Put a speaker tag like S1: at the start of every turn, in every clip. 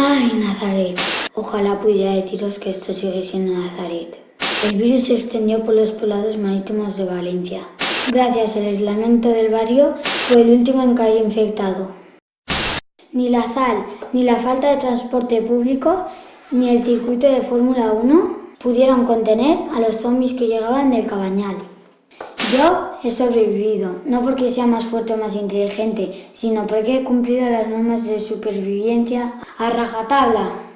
S1: Ay, Nazaret. Ojalá pudiera deciros que esto sigue siendo Nazaret. El virus se extendió por los poblados marítimos de Valencia. Gracias al aislamiento del barrio, fue el último en caer infectado. Ni la sal, ni la falta de transporte público, ni el circuito de Fórmula 1 pudieron contener a los zombies que llegaban del cabañal. Yo he sobrevivido, no porque sea más fuerte o más inteligente, sino porque he cumplido las normas de supervivencia a rajatabla.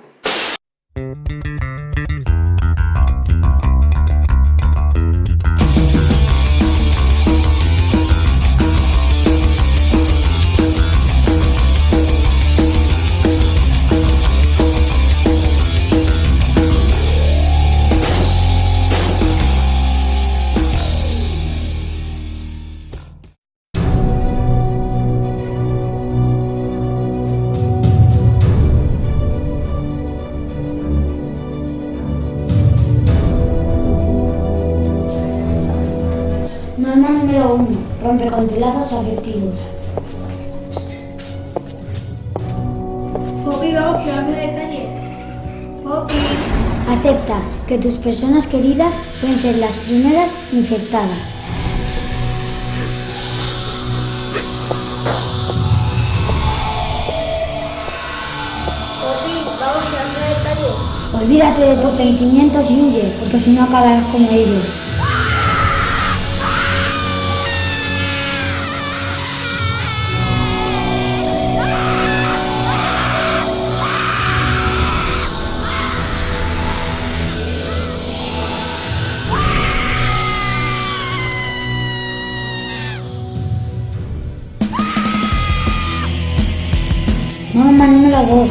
S1: Número 1. Rompe con lazos afectivos.
S2: Poppy, vamos, que vamos a detalle. Poppy.
S1: Acepta que tus personas queridas pueden ser las primeras infectadas.
S2: Poppy, vamos, que vamos a detalle.
S1: Olvídate de tus sentimientos y huye, porque si no acabarás como ellos. 2.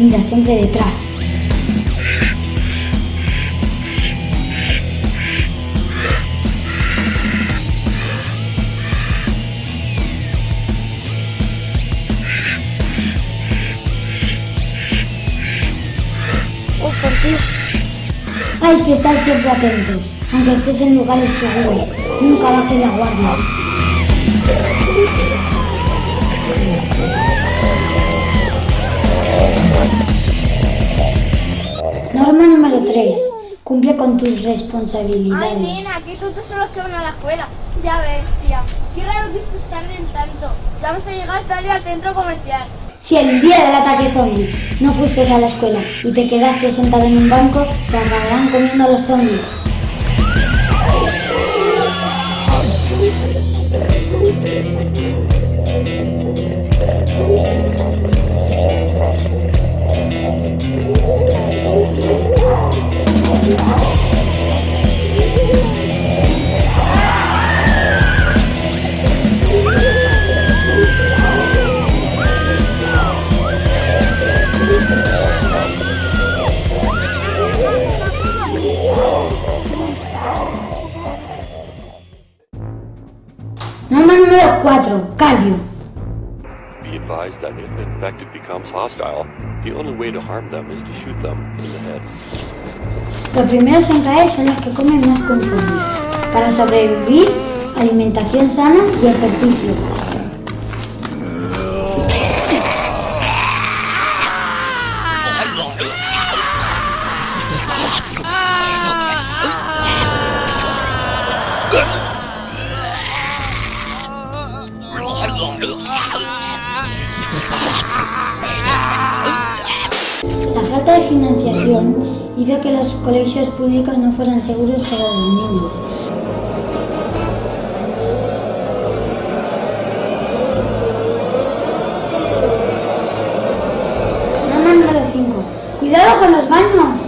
S1: Mira siempre detrás.
S2: Oh, por Dios.
S1: Hay que estar siempre atentos, aunque estés en lugares seguros. Nunca bajes la guardia. 3. Cumple con tus
S2: Ay,
S1: responsabilidades.
S2: nena, qué tontos son los que van a la escuela. Ya ves, tía. Qué raro que esto tarden tanto. Ya vamos a llegar tarde al centro comercial.
S1: Si el día del ataque zombie no fuiste a la escuela y te quedaste sentado en un banco, te acabarán comiendo los zombies. 4. Calvio.
S3: Be advised that if the infected becomes hostile, the only way to harm them is to shoot them in the head.
S1: Los primeros en caer son los que comen más con zombie. Para sobrevivir, alimentación sana y ejercicio. Financiación hizo que los colegios públicos no fueran seguros para los niños. Norma número 5. ¡Cuidado con los baños!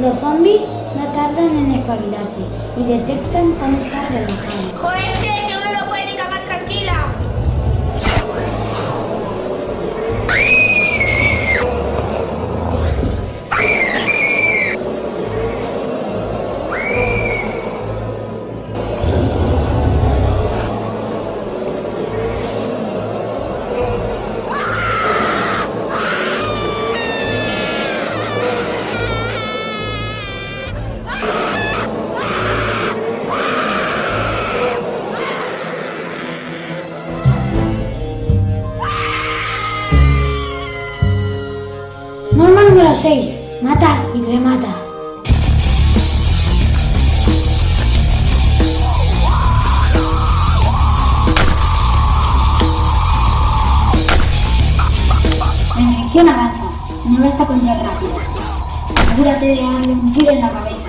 S1: Los zombies no tardan en espabilarse y detectan cuando estás relajado. 6. Mata y remata. La infección avanza. No basta con ser rápido. Asegúrate de darle un tiro en la cabeza.